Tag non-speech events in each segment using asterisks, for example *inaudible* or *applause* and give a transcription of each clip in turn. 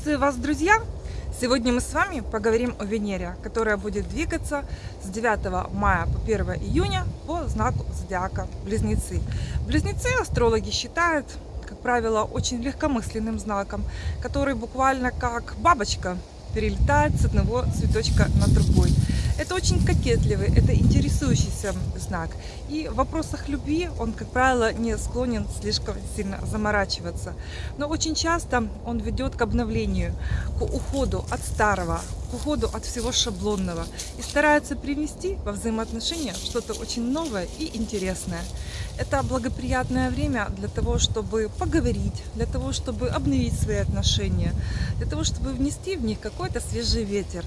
Приветствую вас, друзья! Сегодня мы с вами поговорим о Венере, которая будет двигаться с 9 мая по 1 июня по знаку зодиака Близнецы. Близнецы астрологи считают, как правило, очень легкомысленным знаком, который буквально как бабочка перелетает с одного цветочка на другой. Это очень кокетливый, это интересующийся знак. И в вопросах любви он, как правило, не склонен слишком сильно заморачиваться. Но очень часто он ведет к обновлению, к уходу от старого, к уходу от всего шаблонного. И старается привнести во взаимоотношения что-то очень новое и интересное. Это благоприятное время для того, чтобы поговорить, для того, чтобы обновить свои отношения, для того, чтобы внести в них какой-то свежий ветер.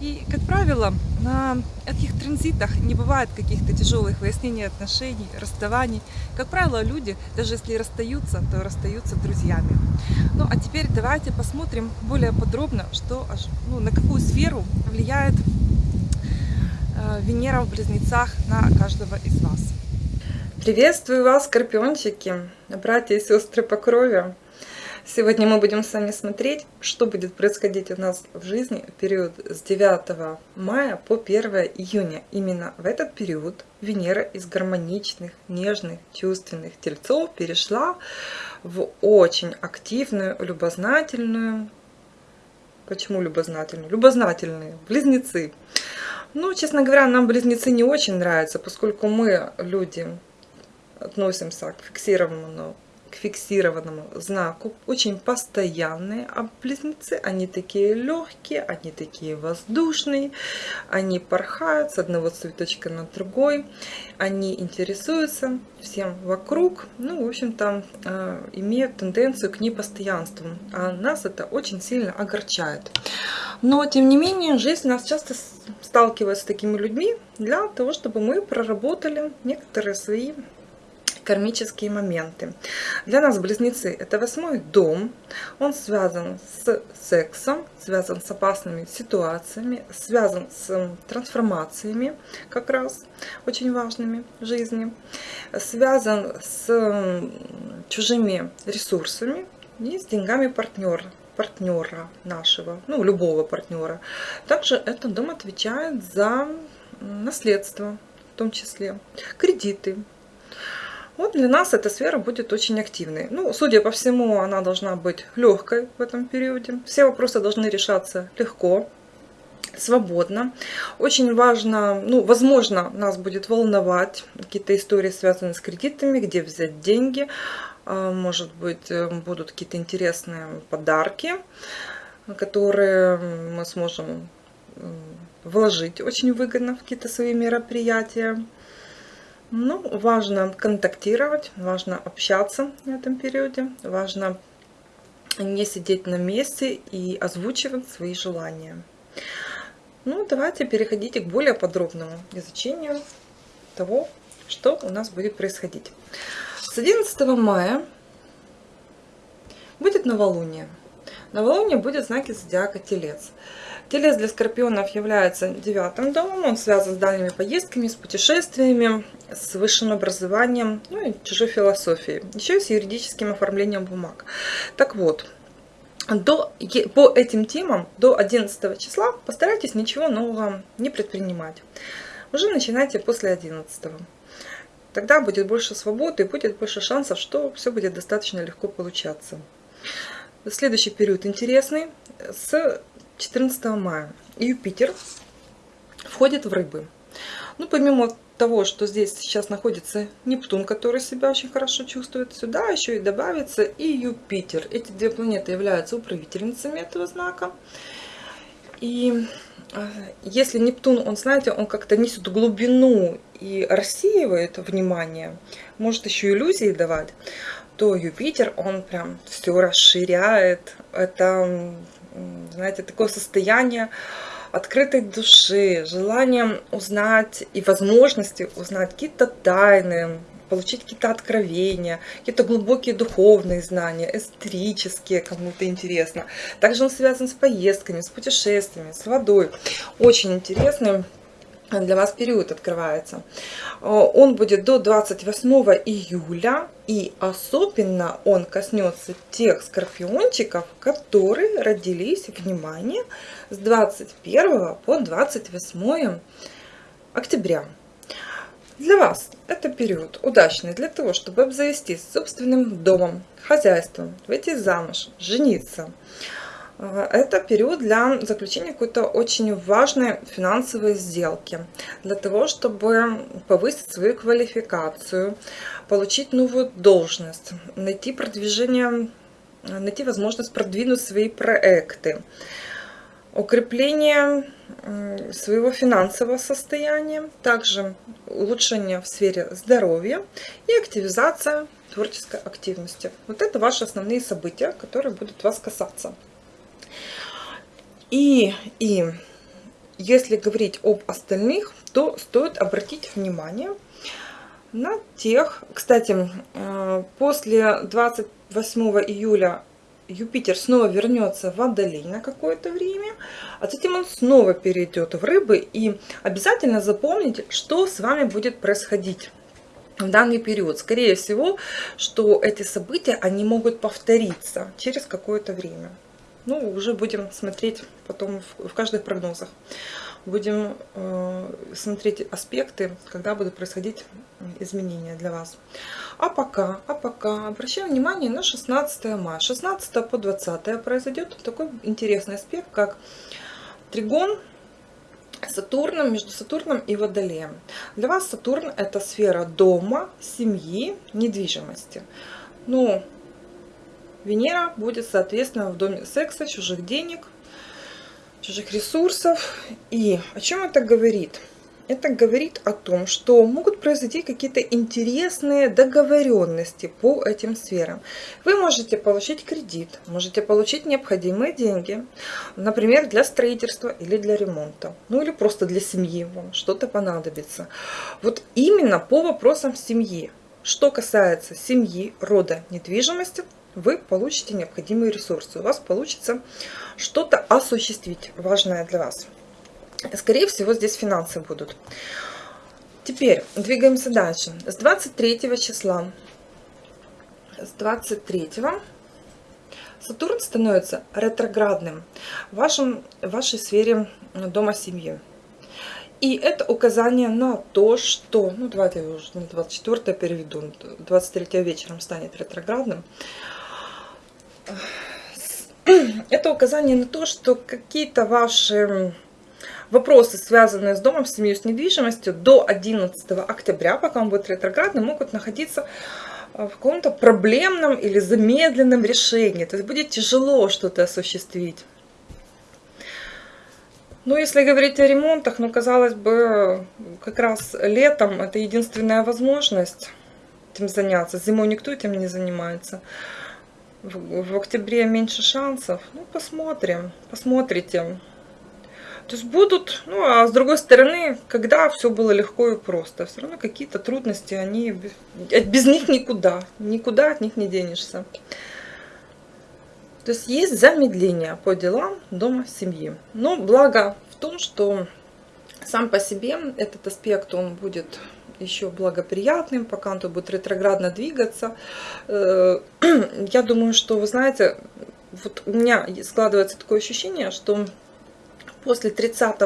И, как правило, на этих транзитах не бывает каких-то тяжелых выяснений отношений, расставаний. Как правило, люди, даже если расстаются, то расстаются друзьями. Ну, а теперь давайте посмотрим более подробно, что, ну, на какую сферу влияет э, Венера в Близнецах на каждого из вас. Приветствую вас, скорпиончики, братья и сестры по крови. Сегодня мы будем с вами смотреть, что будет происходить у нас в жизни в период с 9 мая по 1 июня. Именно в этот период Венера из гармоничных, нежных, чувственных тельцов перешла в очень активную, любознательную, почему любознательную? Любознательные, близнецы. Ну, честно говоря, нам близнецы не очень нравятся, поскольку мы, люди, относимся к фиксированному фиксированному знаку, очень постоянные, а близнецы, они такие легкие, они такие воздушные, они порхают с одного цветочка на другой, они интересуются всем вокруг, ну, в общем-то, э, имеют тенденцию к непостоянству, а нас это очень сильно огорчает. Но, тем не менее, жизнь нас часто сталкивает с такими людьми для того, чтобы мы проработали некоторые свои кармические моменты. Для нас близнецы это восьмой дом. Он связан с сексом, связан с опасными ситуациями, связан с трансформациями как раз очень важными в жизни, связан с чужими ресурсами и с деньгами партнера партнера нашего, ну, любого партнера. Также этот дом отвечает за наследство, в том числе кредиты, вот для нас эта сфера будет очень активной. Ну, судя по всему, она должна быть легкой в этом периоде. Все вопросы должны решаться легко, свободно. Очень важно, ну, возможно, нас будет волновать какие-то истории, связанные с кредитами, где взять деньги. А, может быть, э, будут какие-то интересные подарки, которые мы сможем вложить очень выгодно в какие-то свои мероприятия. Ну, важно контактировать, важно общаться в этом периоде, важно не сидеть на месте и озвучивать свои желания. Ну, давайте переходите к более подробному изучению того, что у нас будет происходить. С 11 мая будет новолуние. Новолуние будет в знаке зодиака Телец. Телец для скорпионов является девятым домом, он связан с дальними поездками, с путешествиями, с высшим образованием, ну и чужой философией, еще и с юридическим оформлением бумаг. Так вот, до, по этим темам до 11 числа постарайтесь ничего нового не предпринимать. Уже начинайте после 11. Тогда будет больше свободы и будет больше шансов, что все будет достаточно легко получаться. Следующий период интересный. С 14 мая Юпитер входит в рыбы. Ну, помимо того, что здесь сейчас находится Нептун, который себя очень хорошо чувствует, сюда еще и добавится и Юпитер. Эти две планеты являются управительницами этого знака. И а, если Нептун, он, знаете, он как-то несет глубину и рассеивает внимание, может еще иллюзии давать, то Юпитер, он прям все расширяет. Это знаете, такое состояние открытой души, желание узнать и возможности узнать какие-то тайны, получить какие-то откровения, какие-то глубокие духовные знания, эстерические, кому-то интересно. Также он связан с поездками, с путешествиями, с водой. Очень интересный для вас период открывается. Э, он будет до 28 июля, и особенно он коснется тех скорпиончиков, которые родились, внимание, с 21 по 28 октября. Для вас это период удачный для того, чтобы обзавестись собственным домом, хозяйством, выйти замуж, жениться – это период для заключения какой-то очень важной финансовой сделки. Для того, чтобы повысить свою квалификацию, получить новую должность, найти продвижение, найти возможность продвинуть свои проекты, укрепление своего финансового состояния, также улучшение в сфере здоровья и активизация творческой активности. Вот это ваши основные события, которые будут вас касаться. И, и если говорить об остальных, то стоит обратить внимание на тех, кстати, э, после 28 июля Юпитер снова вернется в Водолей на какое-то время, а затем он снова перейдет в Рыбы. И обязательно запомните, что с вами будет происходить в данный период. Скорее всего, что эти события, они могут повториться через какое-то время. Ну, уже будем смотреть потом в, в каждых прогнозах. Будем э, смотреть аспекты, когда будут происходить изменения для вас. А пока, а пока обращаем внимание на 16 мая. 16 по 20 произойдет такой интересный аспект, как тригон Сатурном, между Сатурном и Водолеем. Для вас Сатурн это сфера дома, семьи, недвижимости. Ну, Венера будет, соответственно, в доме секса, чужих денег, чужих ресурсов. И о чем это говорит? Это говорит о том, что могут произойти какие-то интересные договоренности по этим сферам. Вы можете получить кредит, можете получить необходимые деньги, например, для строительства или для ремонта, ну или просто для семьи вам что-то понадобится. Вот именно по вопросам семьи. Что касается семьи, рода, недвижимости, вы получите необходимые ресурсы. У вас получится что-то осуществить, важное для вас. Скорее всего, здесь финансы будут. Теперь двигаемся дальше. С 23 числа, с 23 Сатурн становится ретроградным в, вашем, в вашей сфере дома семьи. И это указание на то, что, ну давайте я уже не 24 переведу, 23 вечером станет ретроградным, это указание на то, что какие-то ваши вопросы, связанные с домом, с семьей, с недвижимостью, до 11 октября, пока он будет ретроградным, могут находиться в каком-то проблемном или замедленном решении. То есть будет тяжело что-то осуществить. Ну, если говорить о ремонтах, ну, казалось бы, как раз летом это единственная возможность этим заняться. Зимой никто этим не занимается в, в октябре меньше шансов. Ну, посмотрим, посмотрите. То есть будут, ну, а с другой стороны, когда все было легко и просто, все равно какие-то трудности, они, без них никуда, никуда от них не денешься. То есть есть замедление по делам дома семьи. Но благо в том, что сам по себе этот аспект, он будет еще благоприятным, пока он будет ретроградно двигаться. Э, *clears throat* я думаю, что, вы знаете, вот у меня складывается такое ощущение, что после 30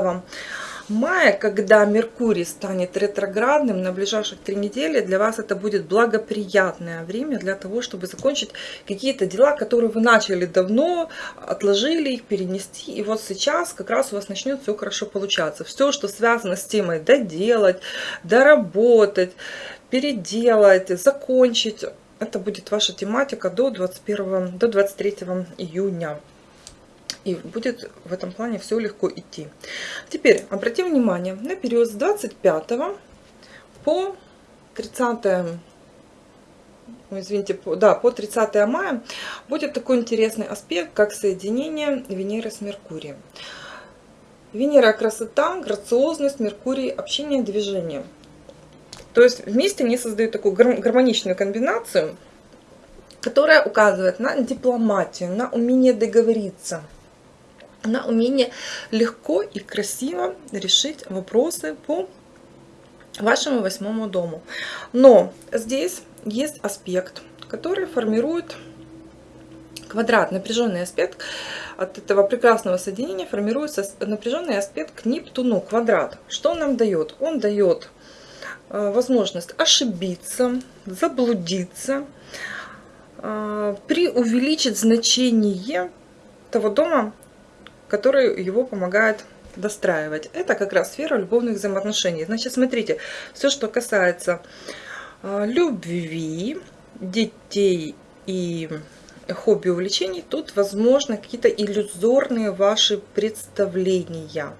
мая, когда Меркурий станет ретроградным на ближайших три недели, для вас это будет благоприятное время для того, чтобы закончить какие-то дела, которые вы начали давно, отложили их, перенести. И вот сейчас как раз у вас начнет все хорошо получаться. Все, что связано с темой доделать, доработать, переделать, закончить, это будет ваша тематика до 21 до 23 июня и будет в этом плане все легко идти. Теперь обратим внимание на период с 25 по 30 извините, по, да, по 30 мая будет такой интересный аспект, как соединение Венеры с Меркурием. Венера – красота, грациозность, Меркурий – общение, движение. То есть вместе они создают такую гармоничную комбинацию, которая указывает на дипломатию, на умение договориться – на умение легко и красиво решить вопросы по вашему восьмому дому. Но здесь есть аспект, который формирует квадрат, напряженный аспект от этого прекрасного соединения формируется напряженный аспект к Нептуну, квадрат. Что он нам дает? Он дает э, возможность ошибиться, заблудиться, э, преувеличить значение того дома, который его помогает достраивать. Это как раз сфера любовных взаимоотношений. Значит, смотрите, все, что касается э, любви, детей и хобби, увлечений, тут возможно какие-то иллюзорные ваши представления.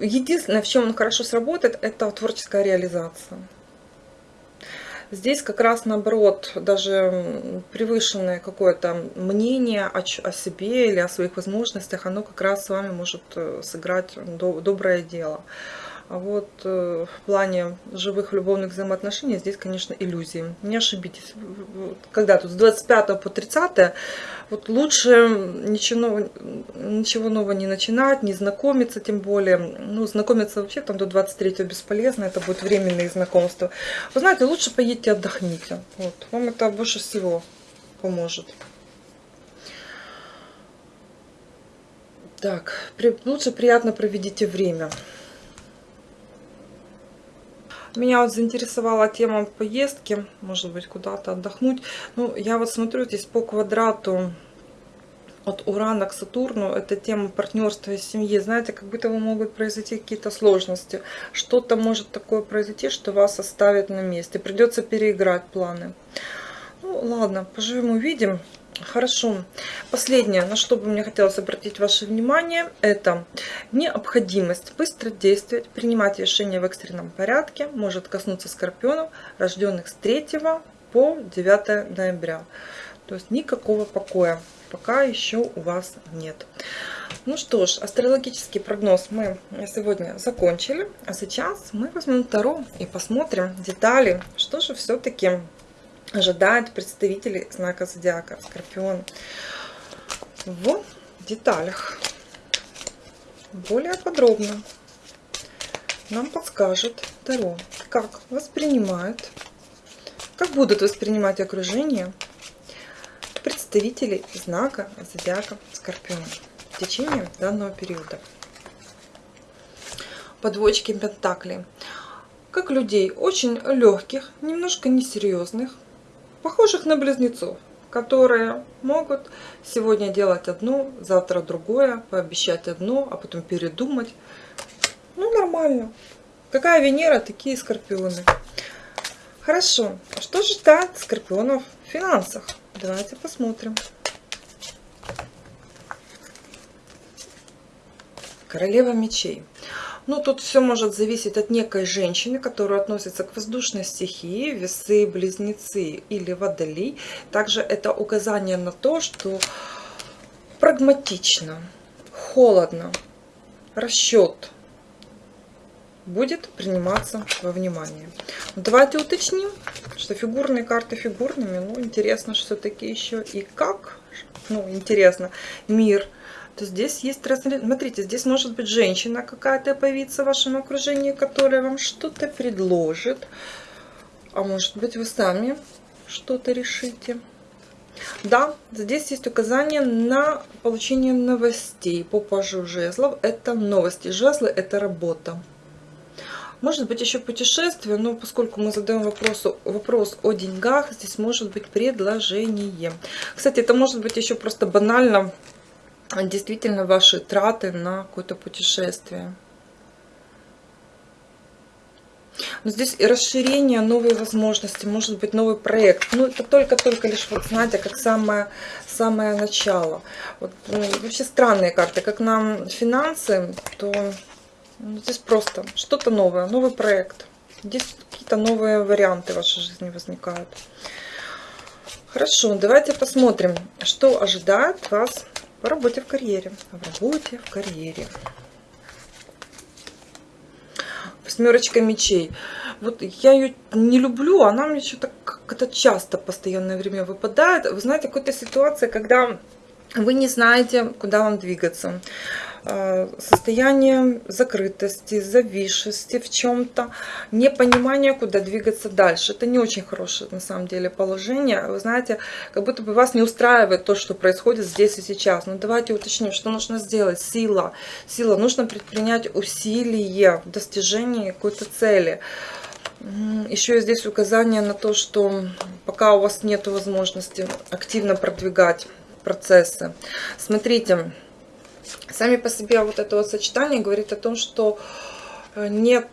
Единственное, в чем он хорошо сработает, это творческая реализация. Здесь как раз наоборот, даже превышенное какое-то мнение о, о себе или о своих возможностях, оно как раз с вами может э, сыграть доброе дело. А вот э, в плане живых любовных взаимоотношений здесь, конечно, иллюзии. Не ошибитесь. Когда тут с 25 по 30 вот лучше ничего, ничего нового не начинать, не знакомиться тем более. Ну, знакомиться вообще там до 23 бесполезно, это будет временные знакомства. Вы знаете, лучше поедьте отдохните. Вот, вам это больше всего поможет. Так, при, лучше приятно проведите время. Меня вот заинтересовала тема поездки, может быть, куда-то отдохнуть. Ну, я вот смотрю здесь по квадрату от Урана к Сатурну, это тема партнерства и семьи. Знаете, как будто бы могут произойти какие-то сложности. Что-то может такое произойти, что вас оставит на месте. Придется переиграть планы. Ну, ладно, поживем, увидим. Хорошо. Последнее, на что бы мне хотелось обратить ваше внимание, это необходимость быстро действовать, принимать решения в экстренном порядке, может коснуться скорпионов, рожденных с 3 по 9 ноября. То есть никакого покоя пока еще у вас нет. Ну что ж, астрологический прогноз мы сегодня закончили. А сейчас мы возьмем Таро и посмотрим детали, что же все-таки ожидает представителей знака зодиака Скорпион в деталях. Более подробно нам подскажет Таро, как воспринимают, как будут воспринимать окружение представители знака зодиака Скорпион в течение данного периода. Подводчики Пентакли. Как людей очень легких, немножко несерьезных, похожих на близнецов, которые могут сегодня делать одно, завтра другое, пообещать одно, а потом передумать. Ну, нормально. Какая Венера, такие скорпионы. Хорошо. Что ждать скорпионов в финансах? Давайте посмотрим. Королева мечей. Ну, тут все может зависеть от некой женщины, которая относится к воздушной стихии, весы, близнецы или водолей. Также это указание на то, что прагматично, холодно, расчет будет приниматься во внимание. Давайте уточним, что фигурные карты фигурными, ну, интересно все-таки еще и как, ну, интересно, мир – то здесь есть, смотрите, здесь может быть женщина какая-то появиться в вашем окружении, которая вам что-то предложит. А может быть вы сами что-то решите. Да, здесь есть указание на получение новостей по пажу жезлов. Это новости. Жезлы – это работа. Может быть еще путешествие, но поскольку мы задаем вопрос, вопрос о деньгах, здесь может быть предложение. Кстати, это может быть еще просто банально действительно ваши траты на какое-то путешествие. Но здесь и расширение, новые возможности, может быть новый проект. Ну, это только-только лишь, вот знаете, как самое, самое начало. Вот, ну, вообще странные карты. Как нам финансы, то ну, здесь просто что-то новое, новый проект. Здесь какие-то новые варианты в вашей жизни возникают. Хорошо, давайте посмотрим, что ожидает вас по работе в карьере. В работе в карьере. Восьмерочка мечей. Вот я ее не люблю, она мне что-то как-то часто, постоянное время выпадает. Вы знаете, какая-то ситуация, когда вы не знаете, куда вам двигаться. Э, состояние закрытости, зависшести в чем-то, непонимание, куда двигаться дальше. Это не очень хорошее на самом деле положение. Вы знаете, как будто бы вас не устраивает то, что происходит здесь и сейчас. Но давайте уточним, что нужно сделать. Сила. Сила. Нужно предпринять усилия в достижении какой-то цели. Еще здесь указание на то, что пока у вас нет возможности активно продвигать процессы. Смотрите, Сами по себе вот это вот сочетание говорит о том, что э, нет,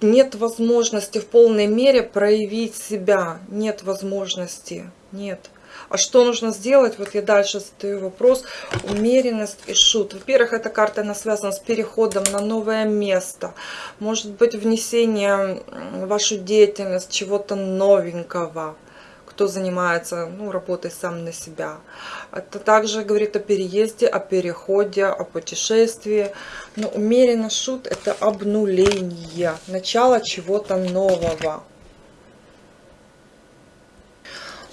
нет возможности в полной мере проявить себя. Нет возможности. Нет. А что нужно сделать? Вот я дальше задаю вопрос. Умеренность и шут. Во-первых, эта карта она связана с переходом на новое место. Может быть, внесение в вашу деятельность чего-то новенького кто занимается ну, работой сам на себя. Это также говорит о переезде, о переходе, о путешествии. Но умеренно шут – это обнуление, начало чего-то нового.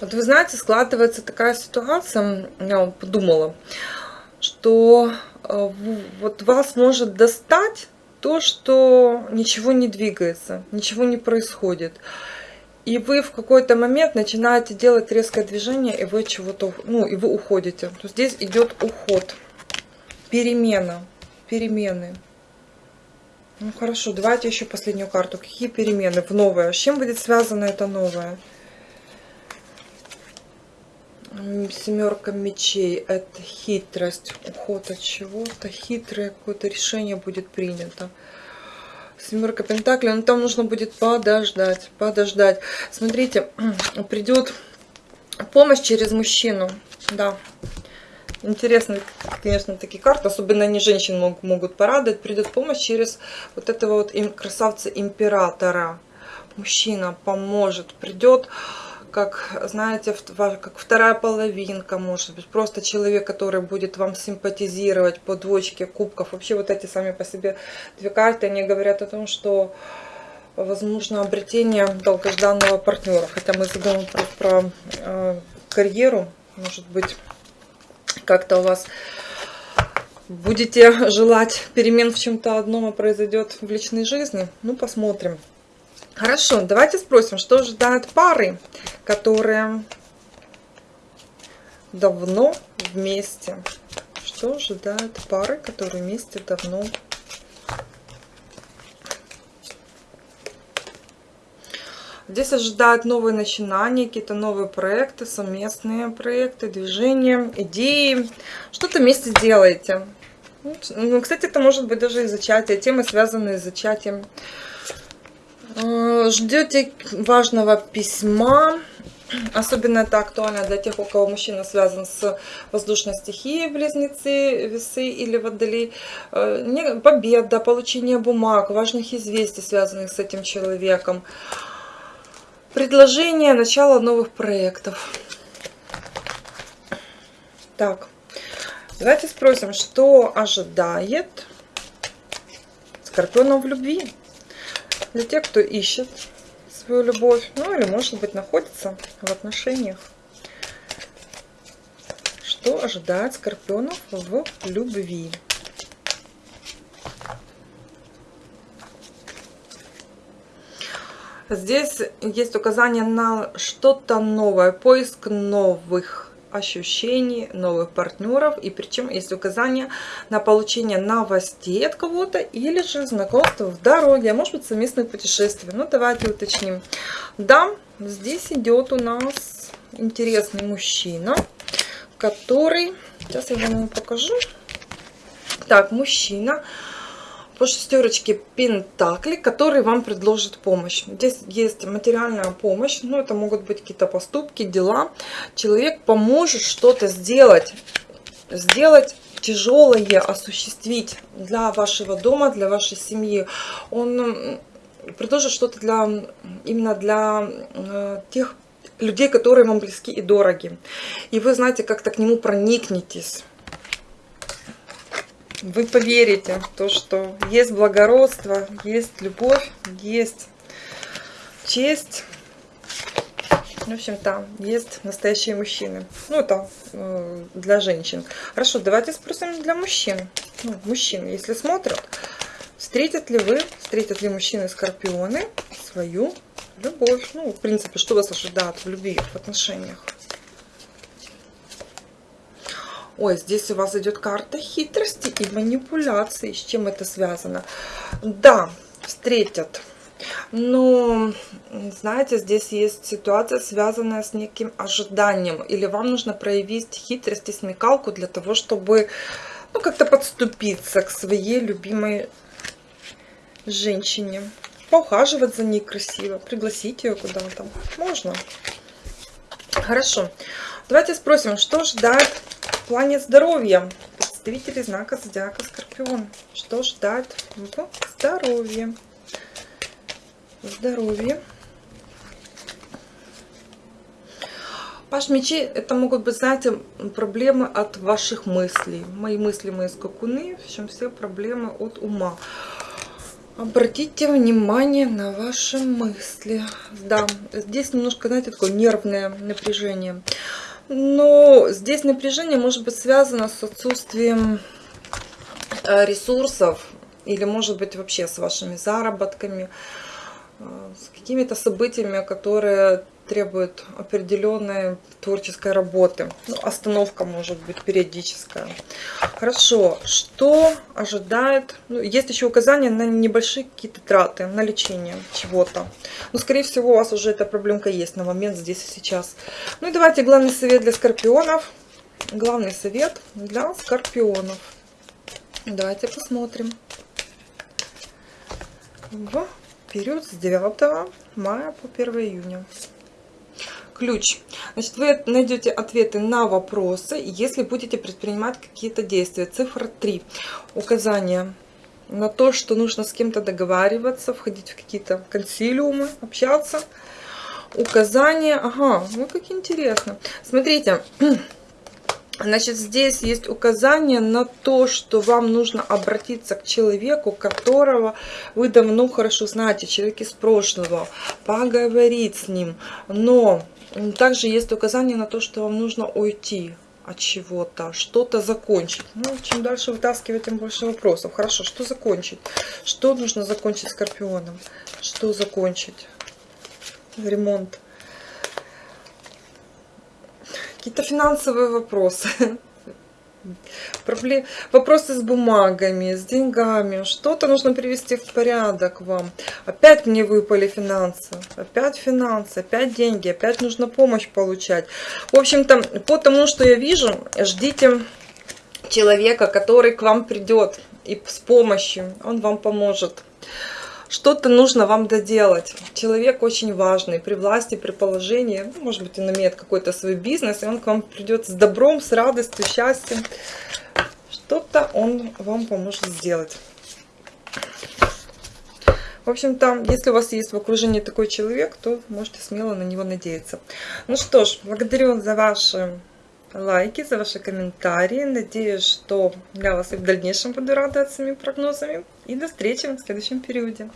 Вот вы знаете, складывается такая ситуация, я подумала, что э, вот вас может достать то, что ничего не двигается, ничего не происходит. И вы в какой-то момент начинаете делать резкое движение, и вы чего-то, ну, и вы уходите. То здесь идет уход, перемена, перемены. Ну хорошо, давайте еще последнюю карту. Какие перемены в новое? С чем будет связано это новое? Семерка мечей. Это хитрость. Уход от чего-то. Хитрое какое-то решение будет принято. Семерка Пентаклей, но там нужно будет подождать, подождать. Смотрите, *clears throat* придет помощь через мужчину, да. Интересно, конечно, такие карты, особенно они женщин могут, могут порадовать. Придет помощь через вот этого вот красавца императора. Мужчина поможет, придет как, знаете, как вторая половинка, может быть, просто человек, который будет вам симпатизировать по двочке кубков. Вообще вот эти сами по себе две карты, они говорят о том, что возможно обретение долгожданного партнера. Хотя мы задаем про, про э, карьеру, может быть, как-то у вас будете желать перемен в чем-то одном, а произойдет в личной жизни. Ну, посмотрим. Хорошо, давайте спросим, что ожидают пары, которые давно вместе. Что ожидают пары, которые вместе давно Здесь ожидают новые начинания, какие-то новые проекты, совместные проекты, движения, идеи. Что-то вместе делаете. Ну, кстати, это может быть даже и зачатие, темы, связанные с зачатием. Ждете важного письма. Особенно это актуально для тех, у кого мужчина связан с воздушной стихией, близнецы, весы или водолей. Э, победа, получение бумаг, важных известий, связанных с этим человеком. Предложение, начало новых проектов. Так, давайте спросим, что ожидает Скорпиона в любви? Для тех, кто ищет свою любовь, ну или, может быть, находится в отношениях. Что ожидает скорпионов в любви? Здесь есть указание на что-то новое, поиск новых ощущений, новых партнеров. И причем есть указание на получение новостей от кого-то или же знакомство в дороге, а может быть совместное путешествие. Ну, давайте уточним. Да, здесь идет у нас интересный мужчина, который... Сейчас я вам покажу. Так, мужчина по шестерочке Пентакли, который вам предложит помощь. Здесь есть материальная помощь, ну это могут быть какие-то поступки, дела. Человек поможет что-то сделать, сделать тяжелое, осуществить для вашего дома, для вашей семьи. Он предложит что-то для именно для э, тех людей, которые вам близки и дороги. И вы, знаете, как-то к нему проникнетесь вы поверите то, что есть благородство, есть любовь, есть честь. В общем-то, есть настоящие мужчины. Ну, это э, для женщин. Хорошо, давайте спросим для мужчин. Ну, мужчин, если смотрят, встретят ли вы, встретят ли мужчины Скорпионы свою любовь? Ну, в принципе, что вас ожидает в любви, в отношениях? Ой, здесь у вас идет карта хитрости и манипуляции. С чем это связано? Да, встретят. Но, знаете, здесь есть ситуация, связанная с неким ожиданием. Или вам нужно проявить хитрость и смекалку для того, чтобы ну, как-то подступиться к своей любимой женщине. Поухаживать за ней красиво, пригласить ее куда-то. Можно. Хорошо. Давайте спросим, что ждать в плане здоровья представителей знака Зодиака Скорпион. Что ждать здоровье? Здоровье. Паш мечей, это могут быть, знаете, проблемы от ваших мыслей. Мои мысли, мои скакуны, в общем, все проблемы от ума. Обратите внимание на ваши мысли. Да, здесь немножко, знаете, такое нервное напряжение. Но здесь напряжение может быть связано с отсутствием э, ресурсов или может быть вообще с вашими заработками, э, с какими-то событиями, которые требуют определенной творческой работы. Ну, остановка может быть периодическая. Хорошо, что ожидает? Ну, есть еще указания на небольшие какие-то траты, на лечение чего-то. Но, скорее всего, у вас уже эта проблемка есть на момент здесь и сейчас. Ну и давайте главный совет для скорпионов. Главный совет для скорпионов. Давайте посмотрим. В период с 9 мая по 1 июня ключ. Значит, вы найдете ответы на вопросы, если будете предпринимать какие-то действия. Цифра 3. Указание на то, что нужно с кем-то договариваться, входить в какие-то консилиумы, общаться. Указание, ага, ну как интересно. Смотрите, *clears throat* Значит, здесь есть указание на то, что вам нужно обратиться к человеку, которого вы давно хорошо знаете, человек из прошлого, поговорить с ним. Но также есть указание на то, что вам нужно уйти от чего-то, что-то закончить. Ну, чем дальше вытаскивать, тем больше вопросов. Хорошо, что закончить? Что нужно закончить скорпионом? Что закончить? Ремонт. Какие-то финансовые вопросы. *laughs* Проблем... Вопросы с бумагами, с деньгами. Что-то нужно привести в порядок вам. Опять мне выпали финансы. Опять финансы, опять деньги. Опять нужно помощь получать. В общем-то, по тому, что я вижу, ждите человека, который к вам придет и с помощью. Он вам поможет что-то нужно вам доделать. Человек очень важный, при власти, при положении, ну, может быть, он имеет какой-то свой бизнес, и он к вам придет с добром, с радостью, счастьем. Что-то он вам поможет сделать. В общем-то, если у вас есть в окружении такой человек, то можете смело на него надеяться. Ну что ж, благодарю за ваши лайки, за ваши комментарии. Надеюсь, что для вас и в дальнейшем буду радовать своими прогнозами. И до встречи в следующем периоде.